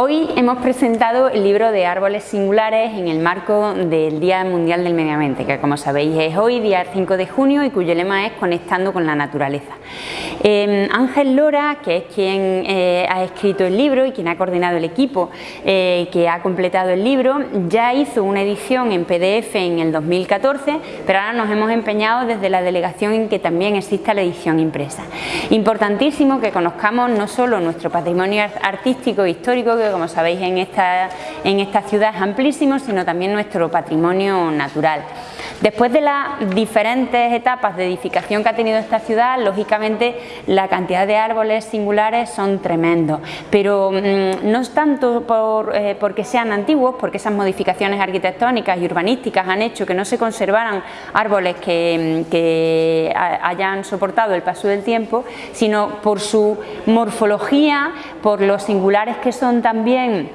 Hoy hemos presentado el libro de árboles singulares en el marco del Día Mundial del Medio Ambiente, que como sabéis es hoy, día 5 de junio, y cuyo lema es Conectando con la Naturaleza. Em, Ángel Lora, que es quien eh, ha escrito el libro y quien ha coordinado el equipo eh, que ha completado el libro, ya hizo una edición en PDF en el 2014, pero ahora nos hemos empeñado desde la delegación en que también exista la edición impresa. Importantísimo que conozcamos no solo nuestro patrimonio artístico e histórico, que como sabéis en esta, en esta ciudad es amplísimo, sino también nuestro patrimonio natural. Después de las diferentes etapas de edificación que ha tenido esta ciudad, lógicamente la cantidad de árboles singulares son tremendos, pero mm, no es tanto por, eh, porque sean antiguos, porque esas modificaciones arquitectónicas y urbanísticas han hecho que no se conservaran árboles que, mm, que hayan soportado el paso del tiempo, sino por su morfología, por los singulares que son también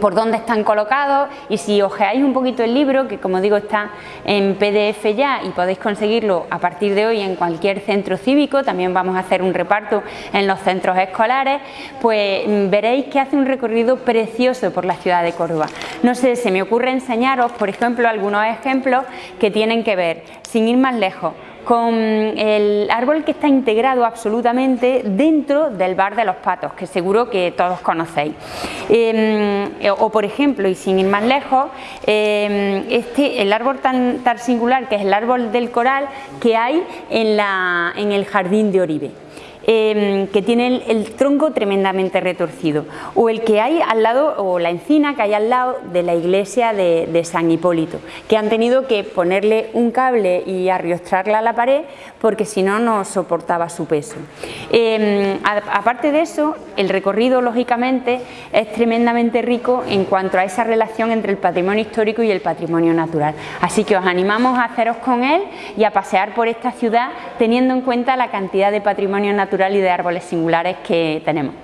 por dónde están colocados y si ojeáis un poquito el libro, que como digo está en PDF ya y podéis conseguirlo a partir de hoy en cualquier centro cívico, también vamos a hacer un reparto en los centros escolares, pues mm, veréis que hace un recorrido precioso por la ciudad de Córdoba. No sé, se me ocurre enseñaros, por ejemplo, algunos ejemplos que tienen que ver, sin ir más lejos, con el árbol que está integrado absolutamente dentro del bar de los patos, que seguro que todos conocéis. Em, o por ejemplo, y sin ir más lejos, em, este, el árbol tan, tan, singular que es el árbol del coral que hay en, la, en el jardín de Oribe. Em, que tiene el, tronco tremendamente retorcido, o el que hay al lado, o la encina que hay al lado de la iglesia de, San Hipólito, que han tenido que ponerle un cable y arriostrarla a la pared porque si no, no soportaba su peso. Em, aparte de eso, el recorrido lógicamente es tremendamente rico en cuanto a esa relación entre el patrimonio histórico y el patrimonio natural. Así que os animamos a haceros con él y a pasear por esta ciudad teniendo en cuenta la cantidad de patrimonio natural y de árboles singulares que tenemos.